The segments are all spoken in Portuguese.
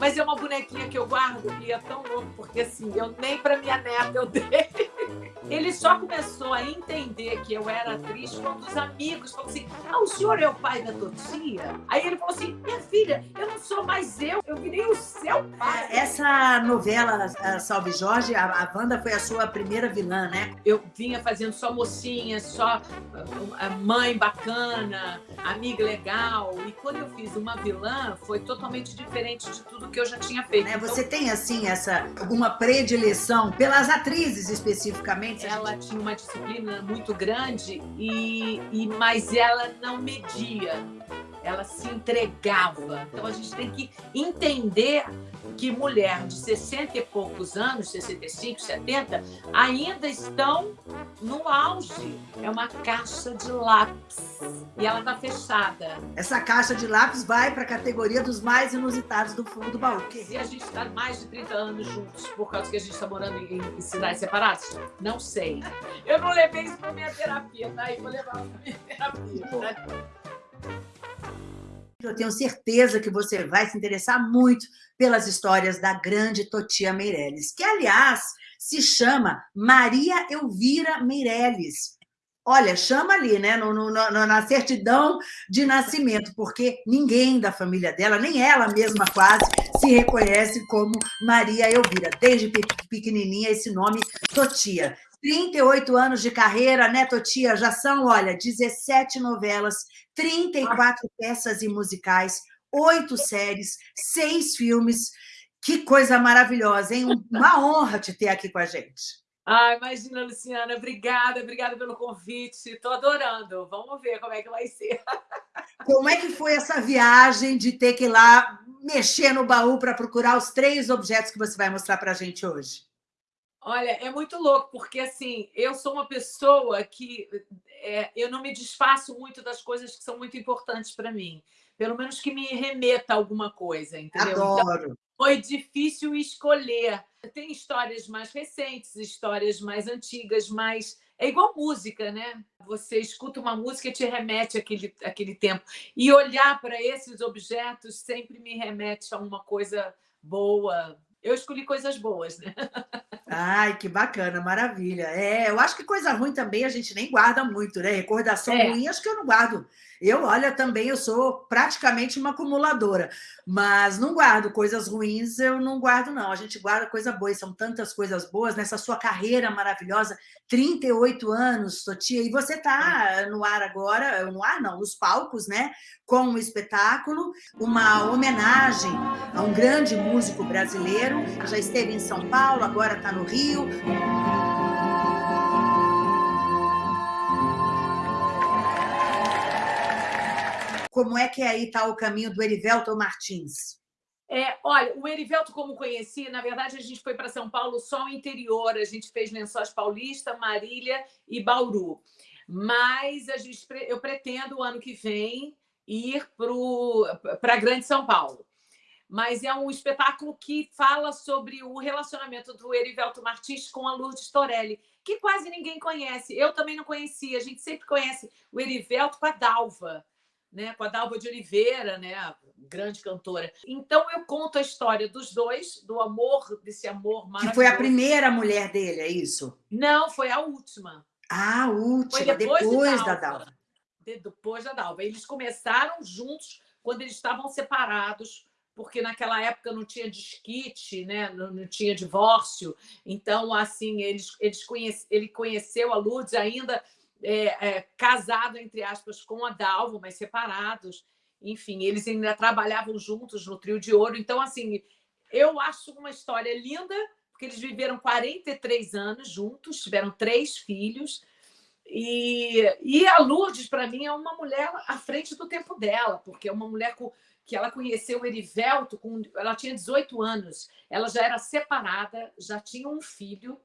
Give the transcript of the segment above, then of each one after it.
Mas é uma bonequinha que eu guardo e é tão louco, porque assim, eu nem para minha neta eu dei. Ele só começou a entender que eu era atriz quando os amigos falaram assim: Ah, o senhor é o pai da Totia? Aí ele falou assim: Minha filha, eu não sou mais eu, eu virei o seu pai. Essa novela, Salve Jorge, a, a Wanda foi a sua primeira vilã, né? Eu vinha fazendo só mocinha, só mãe bacana, amiga legal. E quando eu fiz uma vilã, foi totalmente diferente de tudo que eu já tinha feito. Né? Você então, tem, assim, essa alguma predileção pelas atrizes especificamente? Ela tinha uma disciplina muito grande, e, e mas ela não media, ela se entregava. Então a gente tem que entender que mulher de 60 e poucos anos, 65, 70, ainda estão no auge. É uma caixa de lápis e ela está fechada. Essa caixa de lápis vai para a categoria dos mais inusitados do fundo do baú. Se a gente está mais de 30 anos juntos por causa que a gente está morando em, em, cidades separadas, não sei. Eu não levei isso para minha terapia, tá? E vou levar para minha terapia. Tá? Eu tenho certeza que você vai se interessar muito pelas histórias da grande Totia Meirelles, que, aliás, se chama Maria Elvira Meirelles. Olha, chama ali, né, no, no, no, na certidão de nascimento, porque ninguém da família dela, nem ela mesma quase, se reconhece como Maria Elvira. Desde pequenininha, esse nome Totia. 38 anos de carreira, né, Totia? Já são, olha, 17 novelas, 34 peças e musicais, oito séries, seis filmes. Que coisa maravilhosa, hein? Uma honra te ter aqui com a gente. Ah, imagina, Luciana. Obrigada, obrigada pelo convite. Estou adorando. Vamos ver como é que vai ser. Como é que foi essa viagem de ter que ir lá mexer no baú para procurar os três objetos que você vai mostrar para a gente hoje? Olha, é muito louco, porque assim, eu sou uma pessoa que é, eu não me desfaço muito das coisas que são muito importantes para mim. Pelo menos que me remeta a alguma coisa, entendeu? Então, Adoro. Então, foi difícil escolher. Tem histórias mais recentes, histórias mais antigas, mas é igual música, né? Você escuta uma música e te remete àquele, àquele tempo. E olhar para esses objetos sempre me remete a uma coisa boa, eu escolhi coisas boas, né? Ai, que bacana, maravilha. É, eu acho que coisa ruim também a gente nem guarda muito, né? Recordação é. ruim, acho que eu não guardo. Eu, olha, também eu sou praticamente uma acumuladora, mas não guardo coisas ruins, eu não guardo, não. A gente guarda coisa boa, e são tantas coisas boas nessa sua carreira maravilhosa, 38 anos, Totia, e você está no ar agora, no ar não, nos palcos, né? Com um espetáculo, uma homenagem a um grande músico brasileiro, já esteve em São Paulo, agora está no Rio. Como é que aí está o caminho do Erivelto Martins? É, olha, o Erivelto, como conheci, na verdade, a gente foi para São Paulo só o interior, a gente fez Lençóis Paulista, Marília e Bauru. Mas a gente, eu pretendo, o ano que vem, ir para a Grande São Paulo. Mas é um espetáculo que fala sobre o relacionamento do Erivelto Martins com a Lourdes Torelli, que quase ninguém conhece. Eu também não conhecia, a gente sempre conhece o Erivelto com a Dalva né, com a Dalva de Oliveira, né, grande cantora. Então eu conto a história dos dois, do amor, desse amor maravilhoso. Que foi a primeira mulher dele, é isso? Não, foi a última. Ah, a última, foi depois, depois da Dalva. De, depois da Dalva. Eles começaram juntos quando eles estavam separados, porque naquela época não tinha disquite, né? não, não tinha divórcio. Então, assim, eles, eles conhece, ele conheceu a Lourdes ainda é, é, casado, entre aspas, com a Dalvo, mas separados. Enfim, eles ainda trabalhavam juntos no Trio de Ouro. Então, assim, eu acho uma história linda, porque eles viveram 43 anos juntos, tiveram três filhos. E, e a Lourdes, para mim, é uma mulher à frente do tempo dela, porque é uma mulher com, que ela conheceu Erivelto, com, ela tinha 18 anos, ela já era separada, já tinha um filho,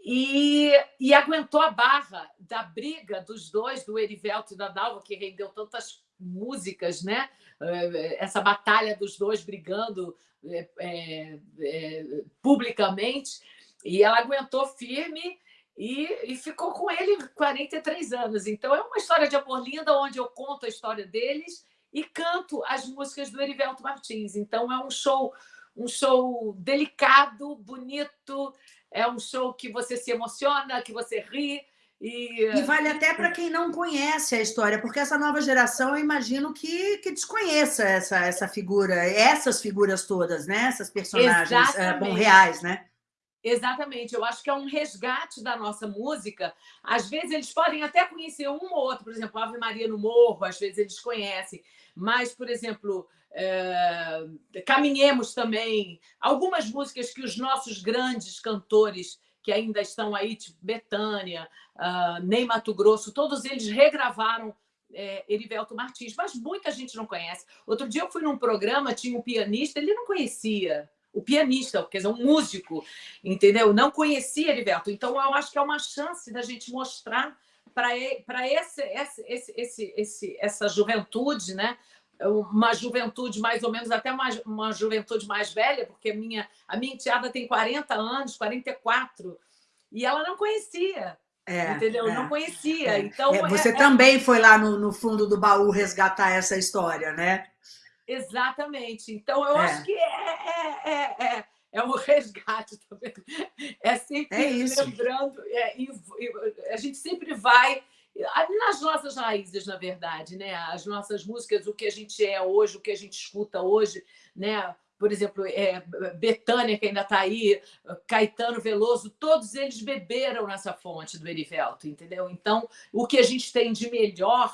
e, e aguentou a barra da briga dos dois, do Erivelto e da Dalva, que rendeu tantas músicas, né? Eh, essa batalha dos dois brigando é, é, é, publicamente. E ela aguentou firme e, e, ficou com ele 43 anos. Então, é uma história de amor linda, onde eu conto a história deles e canto as músicas do Erivelto Martins. Então, é um show um show delicado, bonito, é um show que você se emociona, que você ri, e, e, vale até para quem não conhece a história, porque essa nova geração, eu imagino que, que desconheça essa, essa figura, essas figuras todas, né? Essas personagens é, bom, reais, né? Exatamente, eu acho que é um resgate da nossa música. Às vezes eles podem até conhecer um ou outro, por exemplo, Ave Maria no Morro, às vezes eles conhecem, mas, por exemplo, é... Caminhemos também, algumas músicas que os nossos grandes cantores que ainda estão aí, tipo Betânia, uh, Ney Mato Grosso, todos eles regravaram é, Erivelto Martins, mas muita gente não conhece. Outro dia eu fui num programa, tinha um pianista, ele não conhecia o pianista, quer dizer, um músico, entendeu? Não conhecia Erivelto. Então, eu acho que é uma chance da gente mostrar para esse, esse, esse, esse, esse, essa juventude, né? uma juventude mais ou menos, até uma, uma juventude mais velha, porque a minha, a minha enteada tem 40 anos, 44, e ela não conhecia. É, entendeu? É, não conhecia. É. Então, é, você é, é também foi lá no, no, fundo do baú resgatar essa história, né? Exatamente. Então, eu acho que é, é, um resgate também. É sempre lembrando, a gente sempre vai nas nossas raízes, na verdade, né? As nossas músicas, o que a gente é hoje, o que a gente escuta hoje, né? Por exemplo, é, Betânia, que ainda está aí, Caetano Veloso, todos eles beberam nessa fonte do Erivelto, entendeu? Então, o que a gente tem de melhor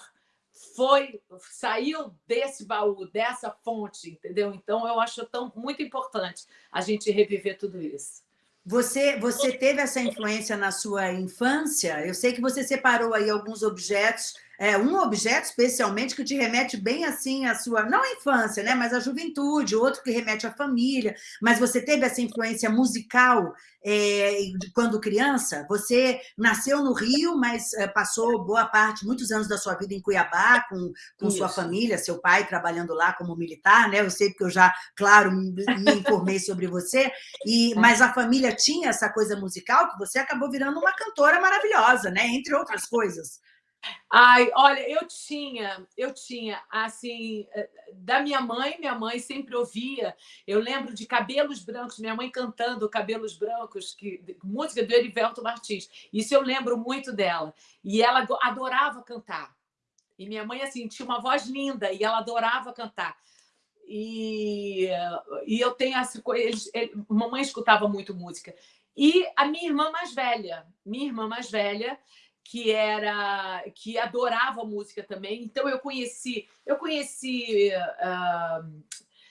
foi saiu desse baú, dessa fonte, entendeu? Então, eu acho tão muito importante a gente reviver tudo isso. Você, você teve essa influência na sua infância? Eu sei que você separou aí alguns objetos é, um objeto especialmente que te remete bem assim à sua, não à infância, né, mas à juventude, outro que remete à família, mas você teve essa influência musical é, quando criança? Você nasceu no Rio, mas é, passou boa parte, muitos anos da sua vida em Cuiabá, com, com sua família, seu pai trabalhando lá como militar, né? Eu sei que eu já, claro, me informei sobre você, e, é. mas a família tinha essa coisa musical que você acabou virando uma cantora maravilhosa, né? Entre outras coisas. Ai, olha, eu tinha, eu tinha, assim, eh, da minha mãe, minha mãe sempre ouvia, eu lembro de Cabelos Brancos, minha mãe cantando Cabelos Brancos, que, música do Erivelto Martins, isso eu lembro muito dela, e ela adorava cantar, e minha mãe, assim, tinha uma voz linda, e ela adorava cantar, e, e eu tenho essa coisa, mamãe escutava muito música, e a minha irmã mais velha, minha irmã mais velha, que era que adorava música também. Então eu conheci, eu conheci uh,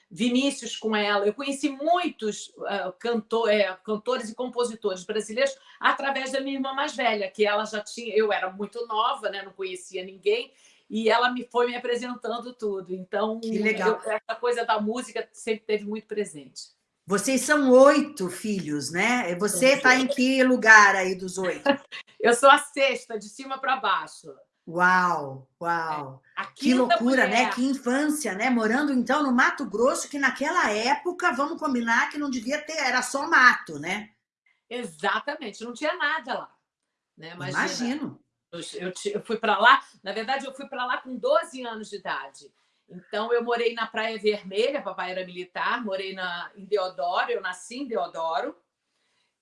Vinícius com ela, eu conheci muitos uh, cantor, é, cantores e compositores brasileiros através da minha irmã mais velha, que ela já tinha, eu era muito nova, né, não conhecia ninguém, e ela me foi me apresentando tudo. Então, eu, essa coisa da música sempre teve muito presente. Vocês são oito filhos, né? Você está em que lugar aí dos oito? Eu sou a sexta, de cima para baixo. Uau, uau. É, que loucura, né? mulher. né? Que infância, né? Morando, então, no Mato Grosso, que naquela época, vamos combinar que não devia ter, era só mato, né? Exatamente, não tinha nada lá. Né? Imagina. Imagino. Eu, eu, eu fui para lá, na verdade, eu fui para lá com 12 anos de idade. Então, eu morei na Praia Vermelha, papai era militar, morei na, em Deodoro, eu nasci em Deodoro,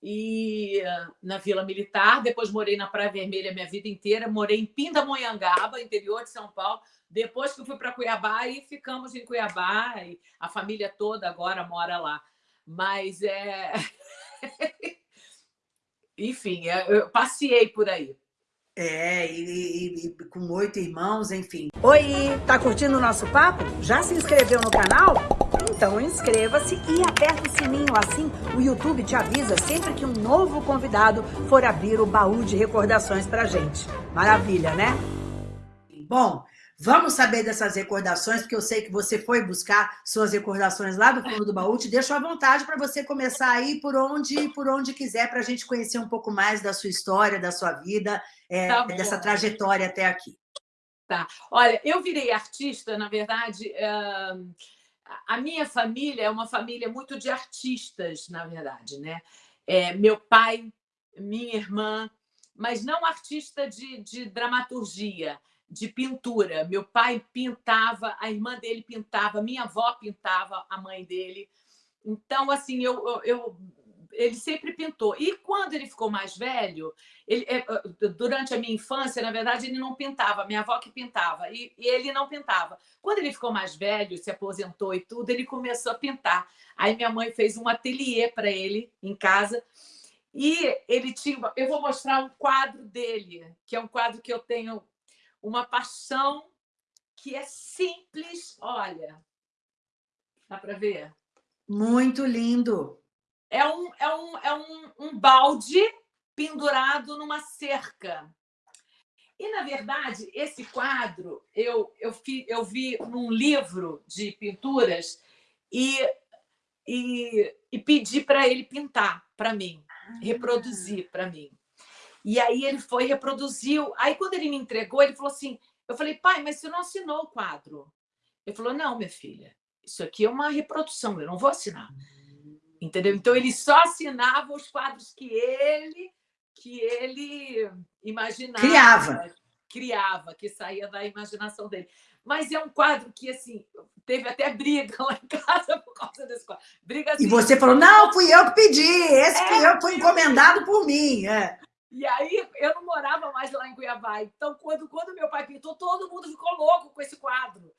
e na Vila Militar, depois morei na Praia Vermelha minha vida inteira, morei em Pindamonhangaba, interior de São Paulo, depois que eu fui para Cuiabá e ficamos em Cuiabá, e a família toda agora mora lá. Mas é... Enfim, é, eu passei por aí. É, e, e, e, com oito irmãos, enfim. Oi, tá curtindo o nosso papo? Já se inscreveu no canal? Então inscreva-se e aperta o sininho, assim o YouTube te avisa sempre que um novo convidado for abrir o baú de recordações pra gente. Maravilha, né? Bom, Vamos saber dessas recordações, porque eu sei que você foi buscar suas recordações lá do fundo do baú. Te deixo à vontade para você começar aí por onde, por onde quiser, para a gente conhecer um pouco mais da sua história, da sua vida, é, tá dessa trajetória até aqui. Tá. Olha, eu virei artista, na verdade, a minha família é uma família muito de artistas, na verdade, né? É, meu pai, minha irmã, mas não artista de, de dramaturgia, de pintura. Meu pai pintava, a irmã dele pintava, minha avó pintava, a mãe dele. Então, assim, eu, eu, ele sempre pintou. E quando ele ficou mais velho, ele, é, durante a minha infância, na verdade, ele não pintava, minha avó que pintava, e, e, ele não pintava. Quando ele ficou mais velho, se aposentou e tudo, ele começou a pintar. Aí minha mãe fez um ateliê para ele em casa, e ele tinha. Eu vou mostrar um quadro dele, que é um quadro que eu tenho uma paixão que é simples. Olha, dá para ver? Muito lindo. É um, é um, é um, um balde pendurado numa cerca. E, na verdade, esse quadro eu, eu, fi, eu vi num livro de pinturas e, e, e pedi para ele pintar para mim, reproduzir para mim. E aí ele foi, reproduziu. Aí, quando ele me entregou, ele falou assim: eu falei, pai, mas você não assinou o quadro. Ele falou: não, minha filha, isso aqui é uma reprodução, eu não vou assinar. Entendeu? Então ele só assinava os quadros que ele que ele imaginava, criava, criava, que saía da imaginação dele. Mas é um quadro que assim teve até briga lá em casa por causa desse quadro. Briga assim, e você falou: "Não, fui eu que pedi, esse é, eu, foi encomendado por mim". É. E aí eu não morava mais lá em Cuiabá. Então, quando, quando meu pai pintou, todo mundo ficou louco com esse quadro.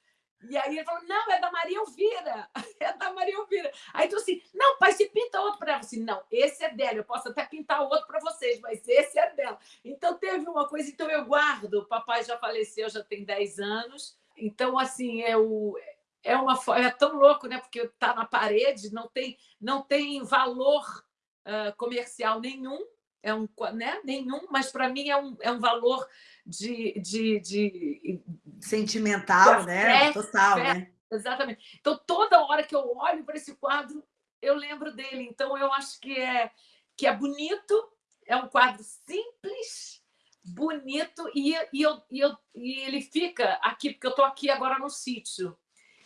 E aí ele falou, não, é da Maria Elvira, é da Maria Elvira. Aí tu assim, não, pai, se pinta outro para ela. Assim, não, esse é dela, eu posso até pintar outro para vocês, mas esse é dela. Então teve uma coisa, então eu guardo, o papai já faleceu, já tem 10 anos, então assim, é, o, é, uma, é tão louco, né? Porque está na parede, não tem, não tem valor uh, comercial nenhum, é um, né? nenhum, mas para mim é um, é um valor de, de, de sentimental, de né? Total, né? Exatamente. Então, toda hora que eu olho para esse quadro, eu lembro dele. Então, eu acho que é, que é bonito, é um quadro simples, bonito, e, e, eu, e, eu, e ele fica aqui, porque eu estou aqui agora no sítio.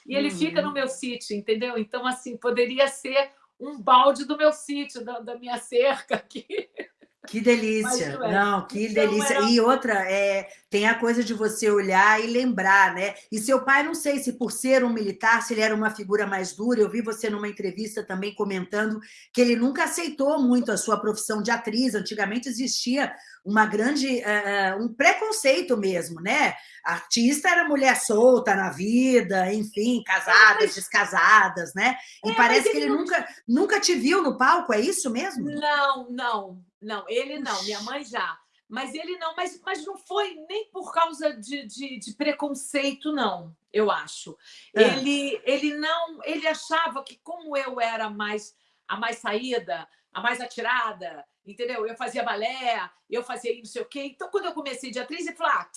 E ele uhum. fica no meu sítio, entendeu? Então, assim, poderia ser um balde do meu sítio, da, da minha cerca aqui. Que delícia, é. não, que então, delícia. Era... E outra, é, tem a coisa de você olhar e lembrar, né? E seu pai, não sei se por ser um militar, se ele era uma figura mais dura, eu vi você numa entrevista também comentando que ele nunca aceitou muito a sua profissão de atriz, antigamente existia uma grande, uh, um preconceito mesmo, né? artista era mulher solta na vida, enfim, casadas, mas... descasadas, né? E é, parece que ele, ele nunca, nunca te viu no palco, é isso mesmo? Não, não, não, ele não, minha mãe já. Mas ele não, mas, mas não foi nem por causa de, de, de preconceito, não, eu acho. É. Ele, ele não, ele achava que como eu era mais a mais saída, a mais atirada, entendeu? Eu fazia balé, eu fazia não sei o quê. Então, quando eu comecei de atriz, ele falou: ah,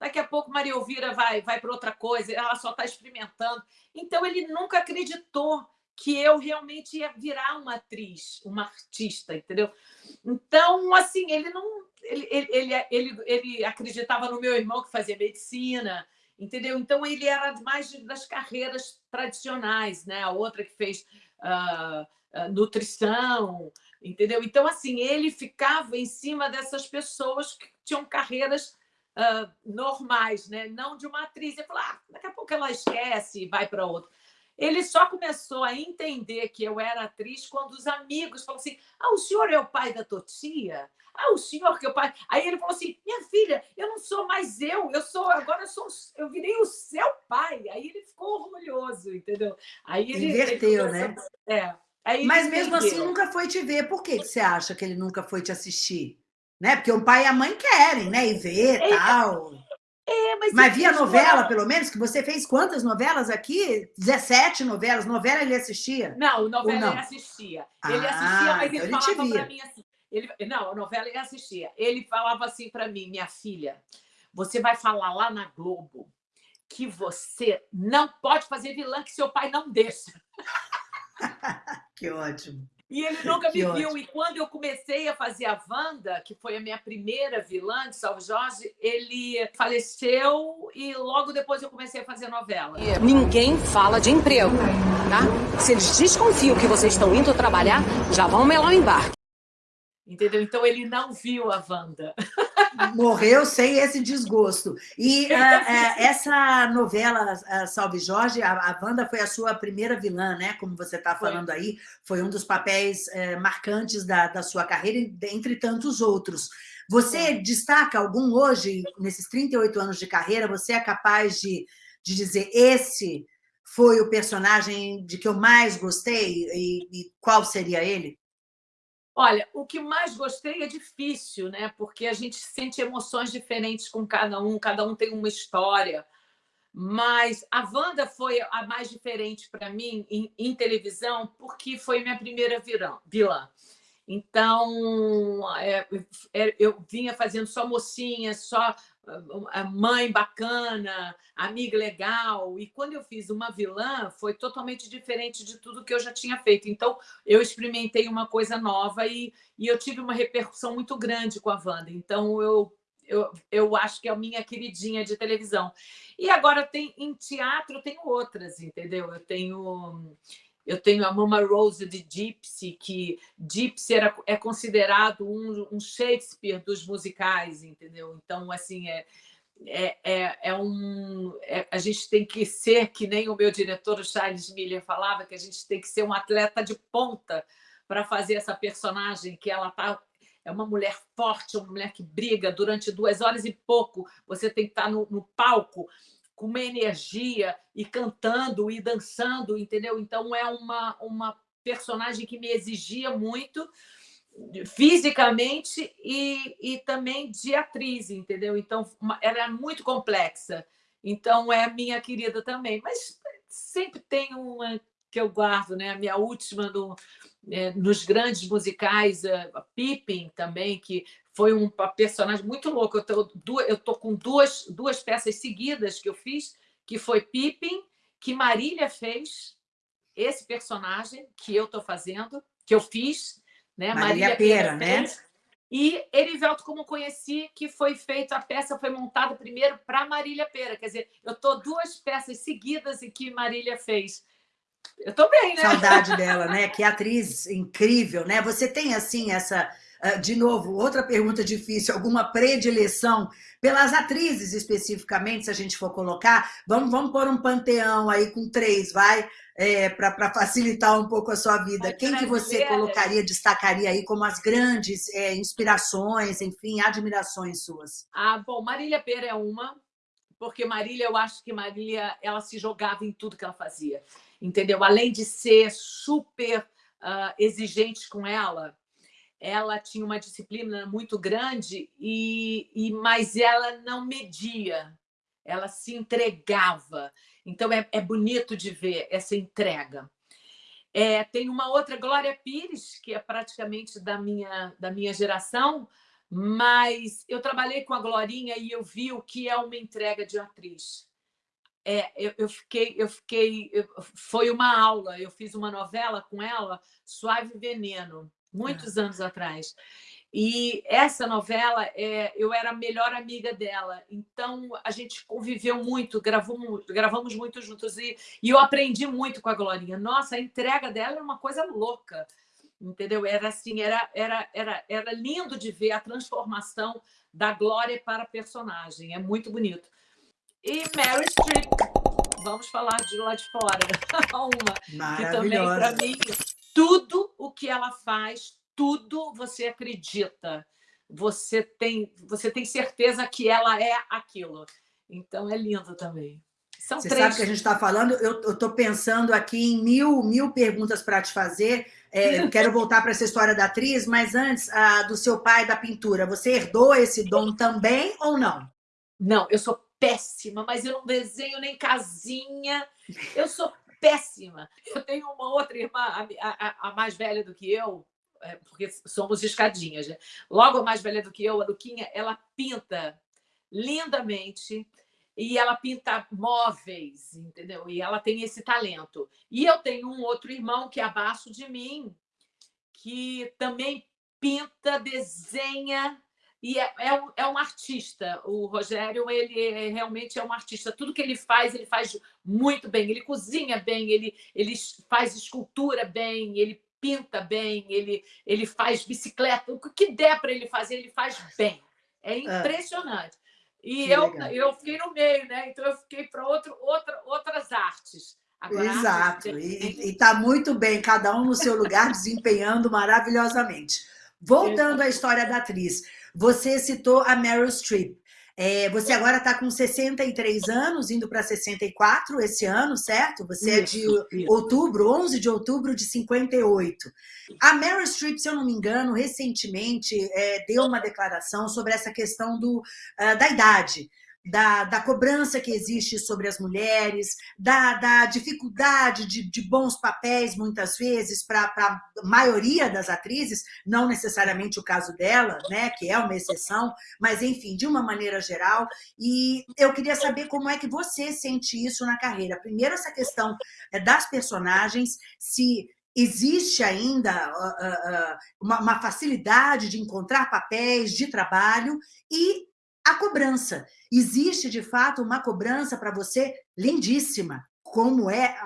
daqui a pouco Maria Elvira vai, vai para outra coisa, ela só está experimentando. Então, ele nunca acreditou que eu realmente ia virar uma atriz, uma artista, entendeu? Então, assim, ele não. Ele, ele, ele, ele, acreditava no meu irmão que fazia medicina, entendeu? Então, ele era mais das carreiras tradicionais, né? A outra que fez uh, nutrição, entendeu? Então, assim, ele ficava em cima dessas pessoas que tinham carreiras uh, normais, né? não de uma atriz. Ele falou, ah, daqui a pouco ela esquece e vai para outra. Ele só começou a entender que eu era atriz quando os amigos falaram assim: ah, o senhor é o pai da Totia? Ah, o senhor que é o pai. Aí ele falou assim: minha filha, eu não sou mais eu, eu sou, agora eu sou, eu virei o seu pai. Aí ele ficou orgulhoso, entendeu? Aí ele. Inverteu, ele né? É. Aí Mas mesmo assim nunca foi te ver. Por que você acha que ele nunca foi te assistir? Né? Porque o pai e a mãe querem, né? E ver e tal. É, mas, mas via novela, pelo menos, que você fez quantas novelas aqui? 17 novelas. Novela ele assistia? Não, novela não? ele assistia. Ele ah, assistia, mas ele, então ele falava para mim assim. Ele, não, a novela ele assistia. Ele falava assim para mim, minha filha, você vai falar lá na Globo que você não pode fazer vilã que seu pai não deixa. que ótimo. E ele nunca me viu. E quando eu comecei a fazer a Wanda, que foi a minha primeira vilã de Salve Jorge, ele faleceu e logo depois eu comecei a fazer novela. Ninguém fala de emprego, tá? Se eles desconfiam que vocês estão indo trabalhar, já vão melar o embarque. Entendeu? Então ele não viu a Wanda. morreu sem esse desgosto. E uh, uh, essa novela, uh, Salve Jorge, a, a Wanda foi a sua primeira vilã, né? Como você está falando foi. aí, foi um dos papéis eh, marcantes da, da sua carreira, entre tantos outros. Você destaca algum hoje, nesses 38 anos de carreira, você é capaz de, de dizer esse foi o personagem de que eu mais gostei e, e qual seria ele? Olha, o que mais gostei é difícil, né? Porque a gente sente emoções diferentes com cada um, cada um tem uma história. Mas a Wanda foi a mais diferente para mim em, em, televisão, porque foi minha primeira vilã. Então, é, é, eu vinha fazendo só mocinha, só mãe bacana, amiga legal. E quando eu fiz uma vilã, foi totalmente diferente de tudo que eu já tinha feito. Então, eu experimentei uma coisa nova e, e eu tive uma repercussão muito grande com a Wanda. Então, eu, eu, eu acho que é a minha queridinha de televisão. E agora tem em teatro, eu tenho outras, entendeu? Eu tenho eu tenho a Mama Rose de Gypsy, que Gypsy era, é considerado um, um Shakespeare dos musicais, entendeu? Então, assim, é, é, é, é um, é, a gente tem que ser, que nem o meu diretor, o Charles Miller, falava, que a gente tem que ser um atleta de ponta para fazer essa personagem, que ela tá, é uma mulher forte, uma mulher que briga durante duas horas e pouco, você tem que estar tá no, no palco com uma energia e cantando e dançando, entendeu? Então é uma, uma personagem que me exigia muito fisicamente e, e também de atriz, entendeu? Então ela é muito complexa. Então é minha querida também, mas sempre tem uma que eu guardo, né? A minha última no, é, nos grandes musicais, a Pippin também, que foi um personagem muito louco. Eu tô, eu tô com duas, duas peças seguidas que eu fiz, que foi Pippin, que Marília fez, esse personagem que eu estou fazendo, que eu fiz, né? Marília, Marília Pera, né? E Erivelto, como conheci, que foi feita, a peça foi montada primeiro para Marília Pera. Quer dizer, eu estou duas peças seguidas e que Marília fez. Eu estou bem, né? Saudade dela, né? Que atriz incrível, né? Você tem, assim, essa de novo, outra pergunta difícil, alguma predileção pelas atrizes especificamente, se a gente for colocar, vamos, vamos pôr um panteão aí com três, vai, é, para facilitar um pouco a sua vida. Quem que você colocaria, destacaria aí como as grandes é, inspirações, enfim, admirações suas? Ah, bom, Marília Pera é uma, porque Marília, eu acho que Marília, ela se jogava em tudo que ela fazia, entendeu? Além de ser super uh, exigente com ela, ela tinha uma disciplina muito grande, e, e mas ela não media, ela se entregava. Então, é, é bonito de ver essa entrega. É, tem uma outra, Glória Pires, que é praticamente da minha, da minha geração, mas eu trabalhei com a Glorinha e eu vi o que é uma entrega de atriz. É, eu, eu, fiquei, eu fiquei, eu, foi uma aula. Eu fiz uma novela com ela, Suave Veneno muitos anos atrás. E essa novela, é, eu era a melhor amiga dela, então a gente conviveu muito, gravamos, gravamos muito juntos e, e eu aprendi muito com a Glorinha. Nossa, a entrega dela era uma coisa louca, entendeu? Era assim, era, era, era, era lindo de ver a transformação da Glória para a personagem, é muito bonito. E Mary Streep, vamos falar de lá de fora, uma que também, para mim, tudo o que ela faz, tudo você acredita. Você tem, você tem certeza que ela é aquilo. Então, é lindo também. São você três... sabe que a gente está falando, eu estou pensando aqui em mil, mil perguntas para te fazer. É, quero voltar para essa história da atriz, mas antes, a, do seu pai da pintura. Você herdou esse dom também ou não? Não, eu sou péssima, mas eu não desenho nem casinha. Eu sou péssima. Eu tenho uma outra irmã, a, a, a mais velha do que eu, é, porque somos escadinhas. Né? Logo a mais velha do que eu, a Luquinha, ela pinta lindamente e ela pinta móveis, entendeu? E ela tem esse talento. E eu tenho um outro irmão que é abaixo de mim, que também pinta, desenha e é, é, um, é um artista. O Rogério, ele é, realmente é um artista. Tudo que ele faz, ele faz muito bem. Ele cozinha bem, ele, ele faz escultura bem, ele pinta bem, ele, ele faz bicicleta. O que der para ele fazer, ele faz bem. É impressionante. Ah, e eu, eu fiquei no meio, né? Então eu fiquei para outra, outras artes. Agora, Exato, e está muito bem, cada um no seu lugar, desempenhando maravilhosamente. Voltando à história da atriz, você citou a Meryl Streep. É, você agora está com 63 anos, indo para 64 esse ano, certo? Você isso, é de isso. outubro, 11 de outubro de 58. A Meryl Streep, se eu não me engano, recentemente é, deu uma declaração sobre essa questão do, uh, da idade da, da cobrança que existe sobre as mulheres, da, da dificuldade de, de bons papéis, muitas vezes, para a maioria das atrizes, não necessariamente o caso dela, né, que é uma exceção, mas, enfim, de uma maneira geral. E eu queria saber como é que você sente isso na carreira. Primeiro, essa questão é, das personagens, se existe ainda uh, uh, uma, uma facilidade de encontrar papéis de trabalho e a cobrança. Existe, de fato, uma cobrança para você lindíssima, como é,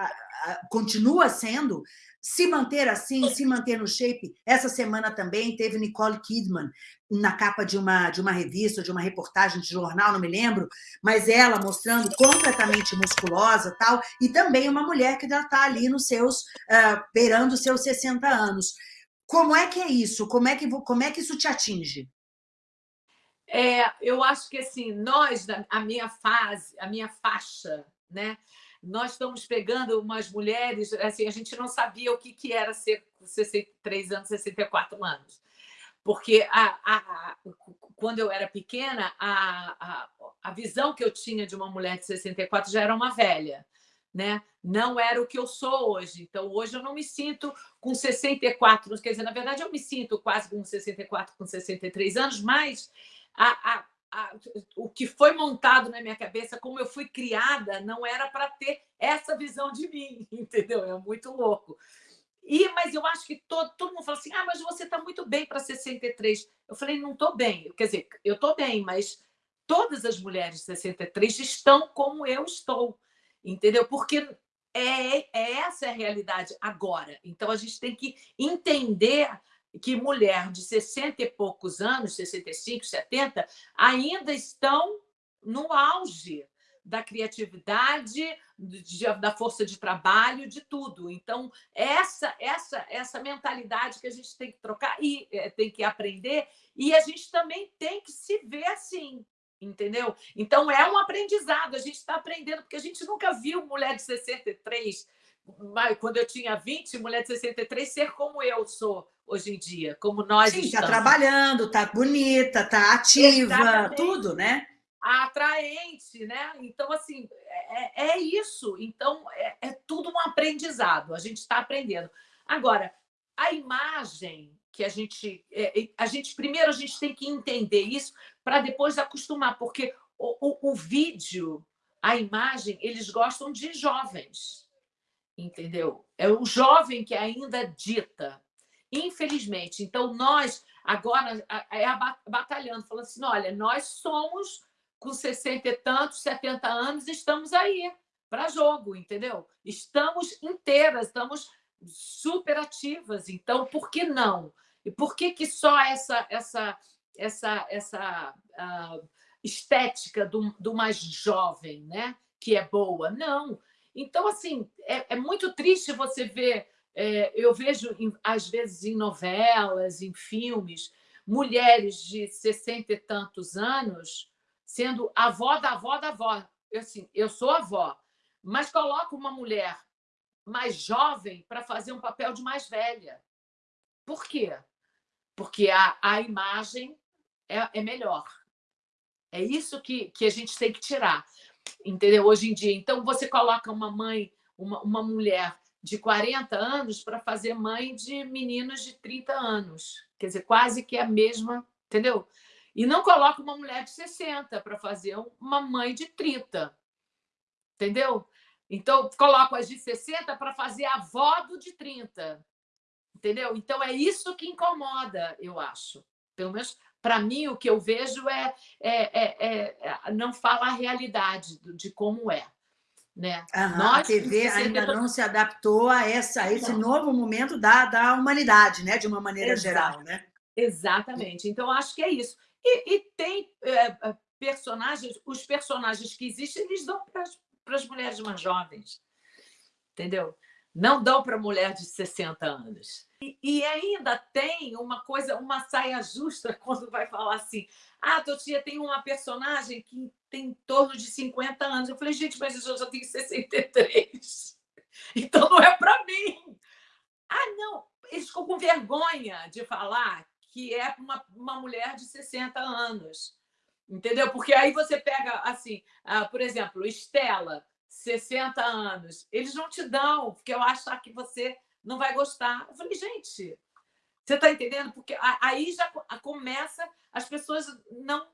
continua sendo, se manter assim, se manter no shape. Essa semana também teve Nicole Kidman na capa de uma, de uma revista, de uma reportagem de jornal, não me lembro, mas ela mostrando completamente musculosa tal, e também uma mulher que já está ali nos seus, uh, beirando seus 60 anos. Como é que é isso? Como é que, como é que isso te atinge? É, eu acho que assim, nós, a minha fase, a minha faixa, né? Nós estamos pegando umas mulheres, assim, a gente não sabia o que, que era ser 63 anos, 64 anos. Porque a, a, a, quando eu era pequena, a, a, visão que eu tinha de uma mulher de 64 já era uma velha. Né? Não era o que eu sou hoje. Então, hoje eu não me sinto com 64, quer dizer, na verdade, eu me sinto quase com 64, com 63 anos, mas a, a, a, o que foi montado na minha cabeça, como eu fui criada, não era para ter essa visão de mim, entendeu? É muito louco. E, mas eu acho que todo, todo mundo fala assim: ah, mas você está muito bem para 63. Eu falei: não estou bem. Quer dizer, eu estou bem, mas todas as mulheres de 63 estão como eu estou, entendeu? Porque é, é essa é a realidade agora. Então a gente tem que entender que mulher de 60 e poucos anos, 65, 70, ainda estão no auge da criatividade, da força de trabalho, de tudo. Então, essa essa essa mentalidade que a gente tem que trocar e é, tem que aprender, e a gente também tem que se ver assim, entendeu? Então, é um aprendizado, a gente está aprendendo, porque a gente nunca viu mulher de 63, quando eu tinha 20, mulher de 63, ser como eu sou hoje em dia, como nós Sim, está trabalhando, está bonita, está ativa, Exatamente. tudo, né? Atraente, né? Então, assim, é, é, é isso. Então, é, é tudo um aprendizado, a gente está aprendendo. Agora, a imagem que a gente... É, é, a gente primeiro, a gente tem que entender isso para depois acostumar, porque o, o, o vídeo, a imagem, eles gostam de jovens, entendeu? É o jovem que ainda dita, infelizmente. Então, nós agora é batalhando, falando assim: olha, nós somos com 60 e tantos, 70 anos, estamos aí para jogo, entendeu? Estamos inteiras, estamos super ativas. Então, por que não? E por que, que só essa essa essa essa uh, estética do, do mais jovem, né? Que é boa? Não. Então, assim, é, é muito triste você ver é, eu vejo, às vezes, em novelas, em filmes, mulheres de sessenta e tantos anos sendo avó da avó da avó. Eu, assim, eu sou avó, mas coloco uma mulher mais jovem para fazer um papel de mais velha. Por quê? Porque a, a imagem é, é melhor. É isso que, que a gente tem que tirar, entendeu? Hoje em dia. Então, você coloca uma mãe, uma, uma mulher de 40 anos para fazer mãe de meninos de 30 anos. Quer dizer, quase que a mesma, entendeu? E não coloca uma mulher de 60 para fazer uma mãe de 30. Entendeu? Então, coloco as de 60 para fazer a avó do de 30. Entendeu? Então, é isso que incomoda, eu acho. Pelo menos, para mim, o que eu vejo é, é, é, é não fala a realidade de como é. Né? Uhum, Nós, a TV ainda não se adaptou a, essa, a esse não. novo momento da, da humanidade, né? de uma maneira Exato. geral. Né? Exatamente. Então, acho que é isso. E, e tem é, personagens, os personagens que existem, eles dão para as mulheres mais jovens. Entendeu? Não dão para mulher de 60 anos. E, e, ainda tem uma coisa, uma saia justa quando vai falar assim: ah, Totia, tem uma personagem que tem em torno de 50 anos. Eu falei, gente, mas eu já tenho 63. Então não é para mim. Ah, não, eles ficam com vergonha de falar que é uma, uma mulher de 60 anos. Entendeu? Porque aí você pega, assim, uh, por exemplo, Estela, 60 anos. Eles não te dão, porque eu acho que você não vai gostar. Eu falei, gente, você está entendendo? Porque aí já começa as pessoas não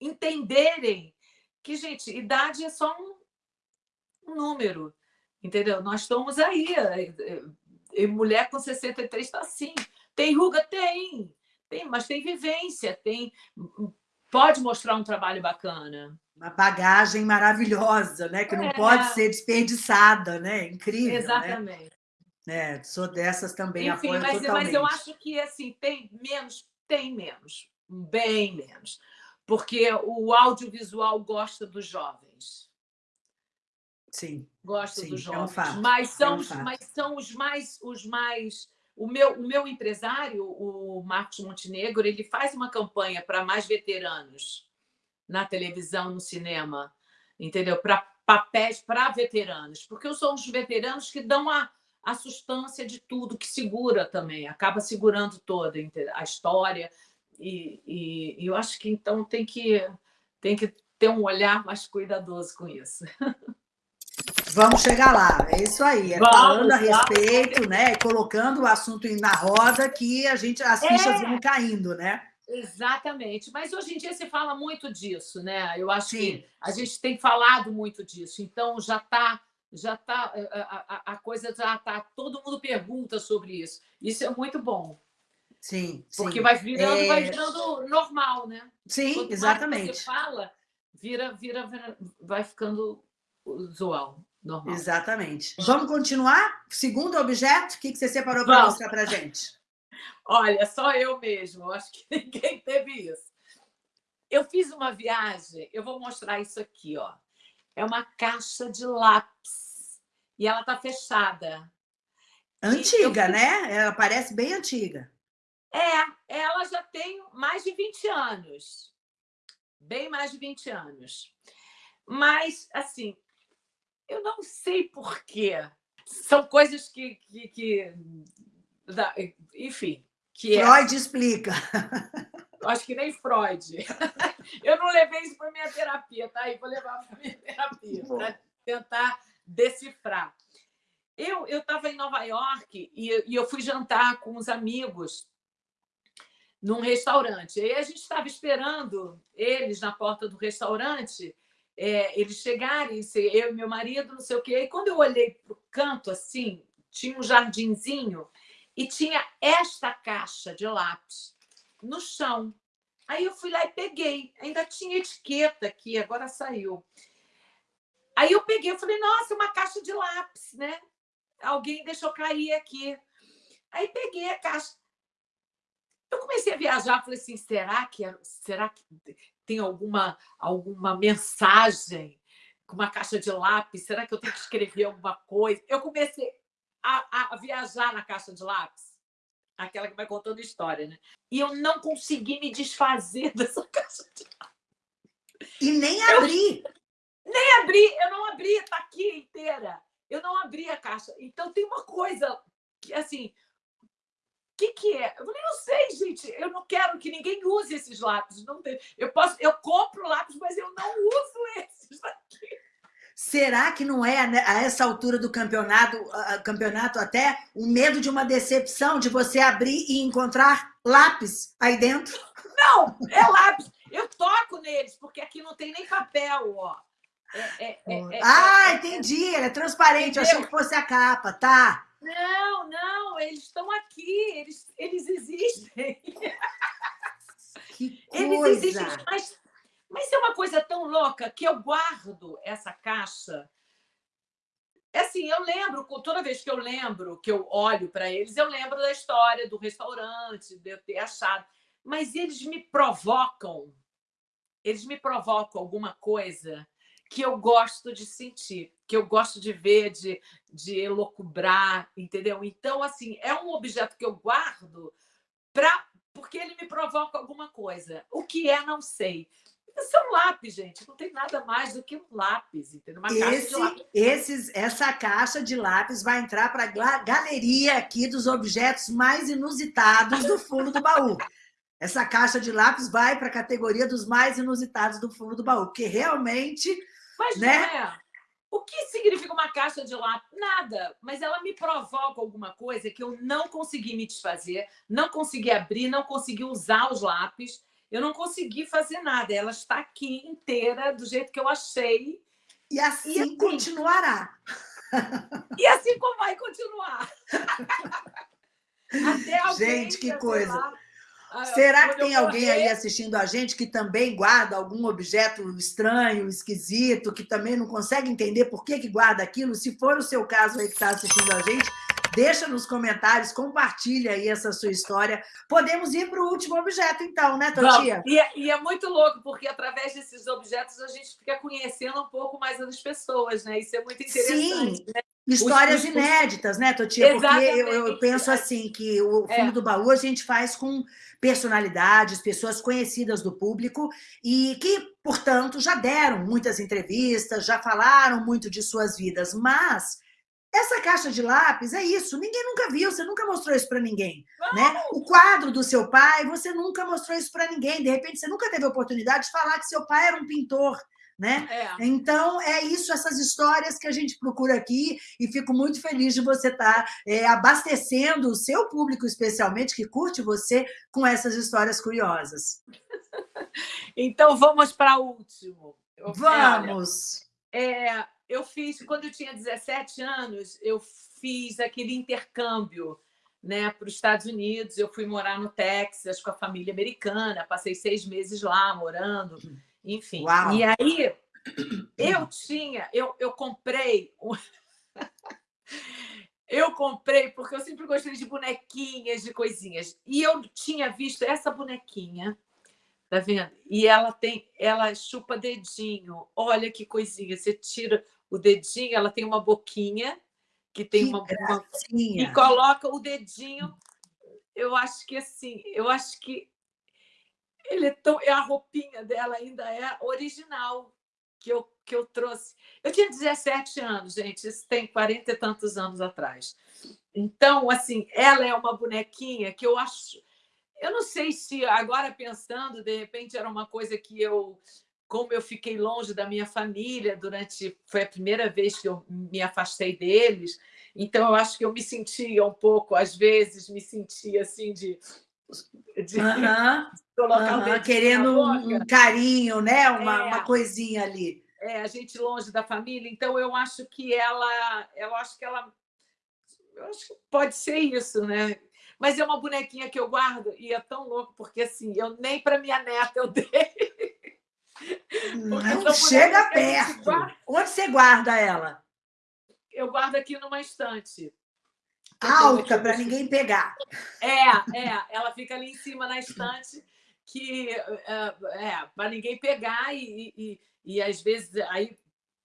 entenderem que, gente, idade é só um, número, entendeu? Nós estamos aí. E mulher com 63 está assim. Tem ruga? Tem. Tem, mas tem vivência, tem pode mostrar um trabalho bacana. Uma bagagem maravilhosa, né? Que não é. pode ser desperdiçada, né? Incrível. Né? Exatamente. Né? É, sou dessas também, Enfim, apoio mas, totalmente. mas eu acho que assim, tem menos, tem menos, bem menos. Porque o audiovisual gosta dos jovens. Sim. Gosta sim, dos jovens. É um fato. Mas são, é um os, mas são os mais, os mais o meu, o meu empresário, o Marcos Montenegro, ele faz uma campanha para mais veteranos na televisão, no cinema, entendeu? Para papéis para veteranos, porque são os veteranos que dão a, a sustância de tudo, que segura também, acaba segurando toda a história. E, e, e eu acho que então tem que, tem que ter um olhar mais cuidadoso com isso. Vamos chegar lá, é isso aí. É Vamos, falando a respeito, né? Colocando o assunto na roda que a gente, as fichas É. vão caindo, né? Exatamente, mas hoje em dia se fala muito disso, né? Eu acho Sim. que a gente tem falado muito disso, então já está, já tá, a, a- a coisa já está, todo mundo pergunta sobre isso. Isso é muito bom, Sim, porque sim. vai virando, É. vai virando normal, né? Sim, Quanto exatamente. você fala, vira, vira, vira- vai ficando usual, normal. Exatamente. Vamos continuar? Segundo objeto, o que que você separou para mostrar para gente? Olha, só eu mesmo, acho que ninguém teve isso. Eu fiz uma viagem, eu vou mostrar isso aqui, ó. É uma caixa de lápis e ela está fechada. Antiga, né? Ela parece bem antiga. É, ela já tem mais de 20 anos. Bem mais de 20 anos. Mas, assim, eu não sei por quê. São coisas que. que, que enfim. Que é Freud explica. Acho que nem Freud. Eu não levei isso para minha terapia, tá? aí vou levar para minha terapia, para tentar decifrar. Eu estava em Nova York e, e eu fui jantar com os amigos num restaurante. E a gente estava esperando eles na porta do restaurante, é, eles chegarem, eu e meu marido, não sei o quê. E quando eu olhei para o canto, assim, tinha um jardinzinho e tinha esta caixa de lápis no chão. Aí eu fui lá e peguei. Ainda tinha etiqueta aqui, agora saiu. Aí eu peguei, eu falei, nossa, uma caixa de lápis, né? Alguém deixou cair aqui. Aí peguei a caixa. Eu comecei a viajar, falei assim, será que, é- será que tem alguma, alguma mensagem com uma caixa de lápis? Será que eu tenho que escrever alguma coisa? Eu comecei a, a viajar na caixa de lápis aquela que vai contando história, né? E eu não consegui me desfazer dessa caixa de E nem abrir. Nem abri, eu não abri, está aqui inteira. Eu não abri a caixa. Então tem uma coisa que, assim, o que, que é? Eu falei, não sei, gente, eu não quero que ninguém use esses lápis. Não tem. Eu posso, eu compro lápis, mas eu não uso esses aqui. Será que não é né, a essa altura do campeonato, campeonato até o medo de uma decepção de você abrir e encontrar lápis aí dentro? Não, é lápis. Eu toco neles, porque aqui não tem nem papel, ó. É- é- é- é- ah, é- entendi. Ele é transparente. Eu Entendeu? achei que fosse a capa, tá? Não, não, eles estão aqui, eles, eles existem. Que Eles coisa. existem, mas, mas é uma coisa tão louca que eu guardo essa caixa. É Assim, eu lembro, toda vez que eu lembro, que eu olho para eles, eu lembro da história do restaurante, de eu ter achado. mas eles me provocam, eles me provocam alguma coisa que eu gosto de sentir, que eu gosto de ver, de, de elocubrar, entendeu? Então, assim, é um objeto que eu guardo pra, porque ele me provoca alguma coisa. O que é, não sei. Isso é um lápis, gente. Não tem nada mais do que um lápis, entendeu? Uma Esse, caixa lápis. Esses, essa caixa de lápis vai entrar para a galeria aqui dos objetos mais inusitados do fundo do baú. Essa caixa de lápis vai para a categoria dos mais inusitados do fundo do baú, porque realmente... Mas né? é. O que significa uma caixa de lápis? Nada, mas ela me provoca alguma coisa que eu não consegui me desfazer, não consegui abrir, não consegui usar os lápis, eu não consegui fazer nada. Ela está aqui inteira, do jeito que eu achei. E assim, e assim continuará. E assim como vai continuar. Gente, que coisa. Lá, ah, Será que tem alguém aí assistindo a gente que também guarda algum objeto estranho, esquisito, que também não consegue entender por que, que guarda aquilo? Se for o seu caso aí que está assistindo a gente, Deixa nos comentários, compartilha aí essa sua história. Podemos ir para o último objeto, então, né, Totia? E, é, e é muito louco, porque através desses objetos a gente fica conhecendo um pouco mais as pessoas, né? Isso é muito interessante. Sim. Né? Histórias os, inéditas, né, Totia? Porque eu, eu, penso assim, que o fundo é. do baú a gente faz com personalidades, pessoas conhecidas do público e que, portanto, já deram muitas entrevistas, já falaram muito de suas vidas, mas essa caixa de lápis é isso, ninguém nunca viu, você nunca mostrou isso para ninguém. Né? O quadro do seu pai, você nunca mostrou isso para ninguém. De repente, você nunca teve a oportunidade de falar que seu pai era um pintor. Né? É. Então, é isso, essas histórias que a gente procura aqui e fico muito feliz de você estar tá, é, abastecendo o seu público, especialmente, que curte você, com essas histórias curiosas. Então, vamos para o último. Vamos! É, eu fiz, quando eu tinha 17 anos, eu fiz aquele intercâmbio né, para os Estados Unidos. Eu fui morar no Texas com a família americana, passei seis meses lá morando, enfim. Uau. E aí eu tinha, eu, eu comprei. eu comprei porque eu sempre gostei de bonequinhas, de coisinhas. E eu tinha visto essa bonequinha Tá vendo? E ela tem, ela chupa dedinho. Olha que coisinha. Você tira o dedinho, ela tem uma boquinha que tem que uma, uma, e coloca o dedinho. Eu acho que assim, eu acho que ele é tão, a roupinha dela ainda é original que eu que eu trouxe. Eu tinha 17 anos, gente, isso tem 40 e tantos anos atrás. Então, assim, ela é uma bonequinha que eu acho eu não sei se agora pensando, de repente era uma coisa que eu como eu fiquei longe da minha família durante foi a primeira vez que eu me afastei deles então eu acho que eu me sentia um pouco às vezes me sentia assim de, de colocar o querendo um carinho né uma, é, uma coisinha ali. É a gente longe da família então eu acho que ela eu acho que ela eu acho que pode ser isso né mas é uma bonequinha que eu guardo e é tão louco porque assim eu nem para minha neta eu dei não chega perto. Onde você guarda ela? Eu guardo aqui numa estante. Alta, para ninguém pegar. É, é. Ela fica ali em cima na estante, que é, é para ninguém pegar e, e, e, às vezes, aí,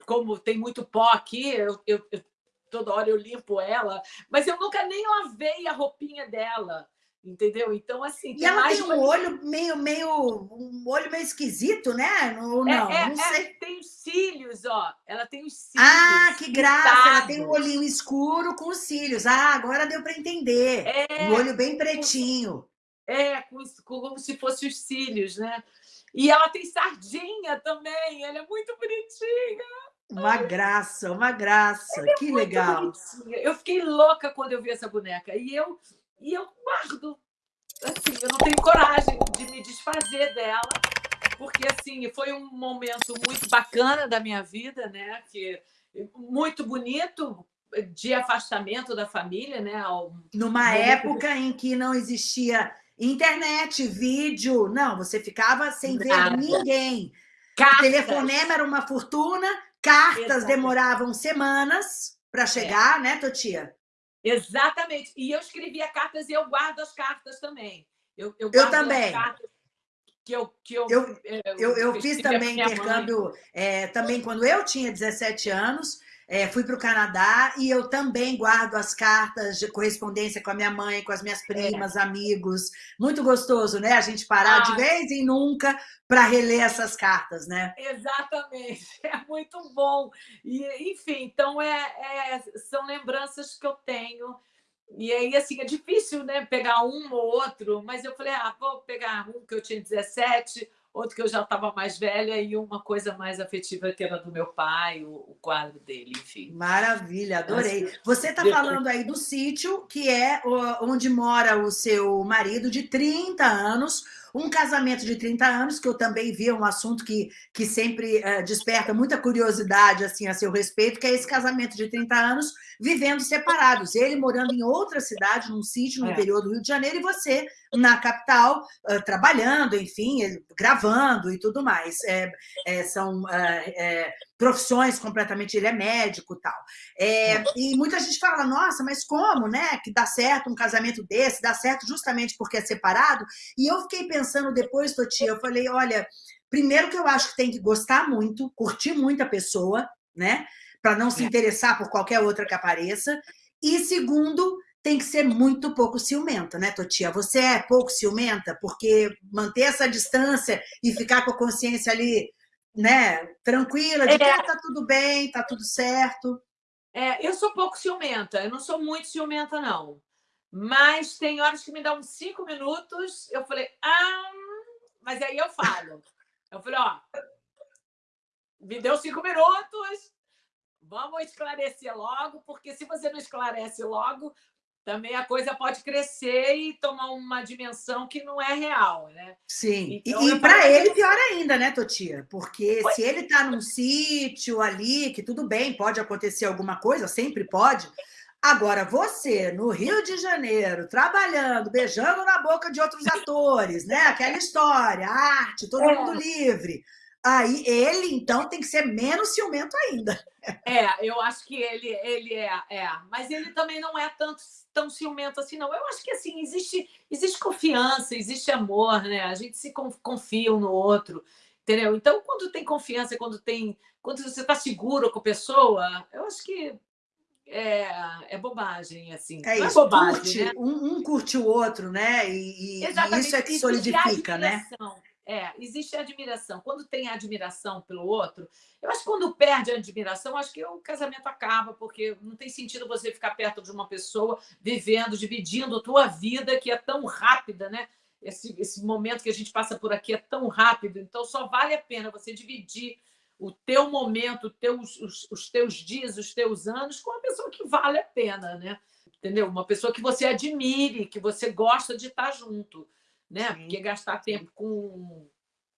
como tem muito pó aqui, eu, eu, eu toda hora eu limpo ela, mas eu nunca nem lavei a roupinha dela entendeu? Então, assim... E ela tem um olho meio, meio, um olho meio esquisito, né? Ou é, não, é, não sei. É, tem os cílios, ó. Ela tem os cílios. Ah, que graça! Ela tem um olhinho escuro com os cílios. Ah, agora deu para entender. É, um olho bem pretinho. É, como, como se fossem os cílios, né? E ela tem sardinha também. Ela é muito bonitinha. Uma graça, uma graça. É que legal. Bonitinha. Eu fiquei louca quando eu vi essa boneca. E eu e eu guardo. Assim, eu não tenho coragem de me desfazer dela, porque assim foi um momento muito bacana da minha vida, né? Que muito bonito de afastamento da família, né? Numa época em que não existia internet, vídeo, não, você ficava sem Nada. ver ninguém. Cartas. O telefonema era uma fortuna, cartas demoravam semanas para chegar, é. né, Totia? Exatamente. E eu escrevia cartas e eu guardo as cartas também. Eu, eu, eu também. Que eu, que eu, eu, eu, eu, eu fiz também intercâmbio, é, também quando eu tinha 17 anos, é, fui para o Canadá e eu também guardo as cartas de correspondência com a minha mãe, com as minhas primas, é. amigos. Muito gostoso, né? A gente parar ah, de vez em nunca para reler essas cartas, né? Exatamente, é muito bom. E, enfim, então é, é, são lembranças que eu tenho. E aí, assim, é difícil né, pegar um ou outro, mas eu falei, ah, vou pegar um que eu tinha 17, outro que eu já estava mais velha e uma coisa mais afetiva que era do meu pai, o, o quadro dele, enfim. Maravilha, adorei. Você está falando aí do sítio, que é onde mora o seu marido de 30 anos, um casamento de 30 anos, que eu também vi, é um assunto que, que sempre uh, desperta muita curiosidade assim, a seu respeito, que é esse casamento de 30 anos vivendo separados. Ele morando em outra cidade, num sítio no é. interior do Rio de Janeiro, e você na capital, uh, trabalhando, enfim, gravando e tudo mais. É, é, são profissões completamente... Ele é médico e tal. É, e muita gente fala, nossa, mas como, né? Que dá certo um casamento desse, dá certo justamente porque é separado. E eu fiquei pensando depois, Totia, eu falei, olha, primeiro que eu acho que tem que gostar muito, curtir muito a pessoa, né? Para não se interessar por qualquer outra que apareça. E segundo, tem que ser muito pouco ciumenta, né, Totia? Você é pouco ciumenta? Porque manter essa distância e ficar com a consciência ali, né, tranquila, de é. que ah, tá tudo bem, tá tudo certo. É, eu sou pouco ciumenta, eu não sou muito ciumenta, não. Mas tem horas que me dão uns cinco minutos, eu falei, ah, mas aí eu falo. Eu falei, ó, me deu cinco minutos, vamos esclarecer logo, porque se você não esclarece logo, também a coisa pode crescer e tomar uma dimensão que não é real, né? Sim, então, e, e para ele pior ainda, né, Totia? Porque pois se ele está num sítio ali, que tudo bem, pode acontecer alguma coisa, sempre pode, Agora, você, no Rio de Janeiro, trabalhando, beijando na boca de outros atores, né? Aquela história, arte, todo é. mundo livre. Aí ele, então, tem que ser menos ciumento ainda. É, eu acho que ele, ele é, é. Mas ele também não é tanto, tão ciumento assim, não. Eu acho que, assim, existe, existe confiança, existe amor, né? A gente se confia um no outro, entendeu? Então, quando tem confiança, quando tem... Quando você está seguro com a pessoa, eu acho que é, é bobagem, assim. É, é isso, é bobagem, curte, né? um, um, curte o outro, né? E, e isso é que solidifica, né? É, existe admiração. Quando tem admiração pelo outro, eu acho que quando perde a admiração, acho que o casamento acaba, porque não tem sentido você ficar perto de uma pessoa, vivendo, dividindo a tua vida, que é tão rápida, né? Esse, esse momento que a gente passa por aqui é tão rápido, então só vale a pena você dividir o teu momento, teus, os, os teus dias, os teus anos com uma pessoa que vale a pena, né? Entendeu? Uma pessoa que você admire, que você gosta de estar junto né? Sim. Porque gastar tempo com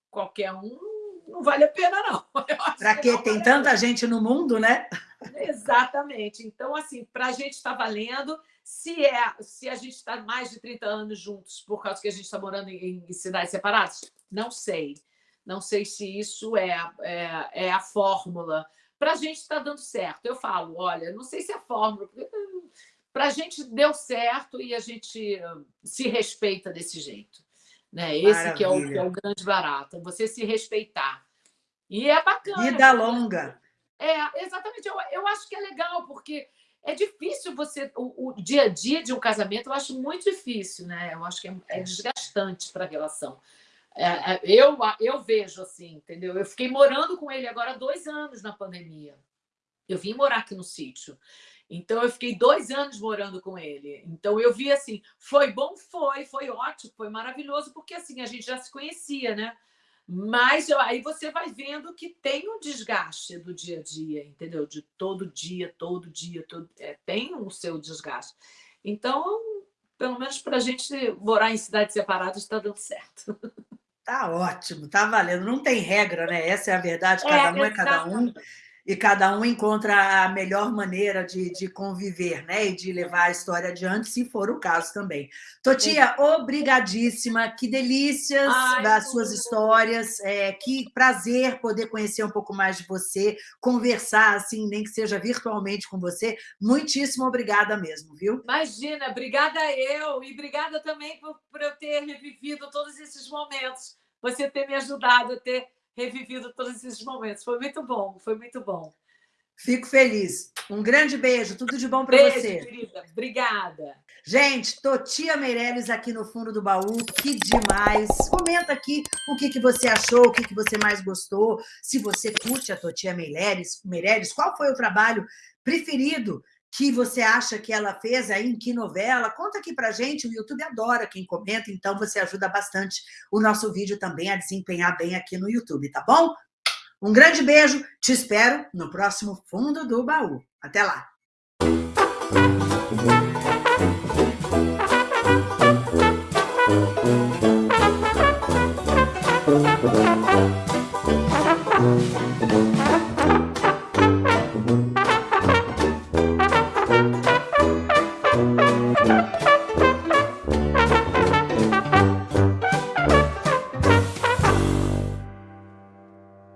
qualquer um não vale a pena, não. Para quê? Tem vale tanta gente no mundo, né? Exatamente. Então, assim, para a gente está valendo. Se, é, se a gente está mais de 30 anos juntos por causa que a gente está morando em, em, cidades separadas, não sei. Não sei se isso é, é, é a fórmula. Para a gente está dando certo. Eu falo, olha, não sei se é a fórmula, para a gente deu certo e a gente se respeita desse jeito. Né? Esse que é, o, que é o grande barato, você se respeitar. E é bacana. Vida longa. É, exatamente. Eu, eu acho que é legal, porque é difícil você... O, o, dia a dia de um casamento eu acho muito difícil, né? Eu acho que é, é, é. desgastante para a relação. É, é, eu, eu vejo assim, entendeu? Eu fiquei morando com ele agora dois anos na pandemia. Eu vim morar aqui no sítio. Então, eu fiquei dois anos morando com ele. Então, eu vi assim, foi bom? Foi, foi ótimo, foi maravilhoso, porque assim, a gente já se conhecia, né? Mas aí você vai vendo que tem um desgaste do dia a dia, entendeu? De todo dia, todo dia, todo... É, tem o seu desgaste. Então, pelo menos para a gente morar em cidades separadas, está dando certo. Tá ótimo, tá valendo. Não tem regra, né? Essa é a verdade, cada é, um é cada um. E cada um encontra a melhor maneira de, de conviver, né? E de levar a história adiante, se for o caso também. Totia, obrigadíssima, que delícias Ai, das suas bom. histórias, é, que prazer poder conhecer um pouco mais de você, conversar, assim, nem que seja virtualmente com você. Muitíssimo obrigada mesmo, viu? Imagina, obrigada eu, e obrigada também por, por eu ter revivido todos esses momentos, você ter me ajudado a ter revivido todos esses momentos. Foi muito bom, foi muito bom. Fico feliz. Um grande beijo, tudo de bom para você. querida. Obrigada. Gente, Totia Meirelles aqui no fundo do baú, que demais. Comenta aqui o que, que você achou, o que, que você mais gostou, se você curte a Totia Meirelles, Meirelles, qual foi o trabalho preferido que você acha que ela fez aí, em que novela? Conta aqui pra gente, o YouTube adora quem comenta, então você ajuda bastante o nosso vídeo também a desempenhar bem aqui no YouTube, tá bom? Um grande beijo, te espero no próximo Fundo do Baú. Até lá! Thank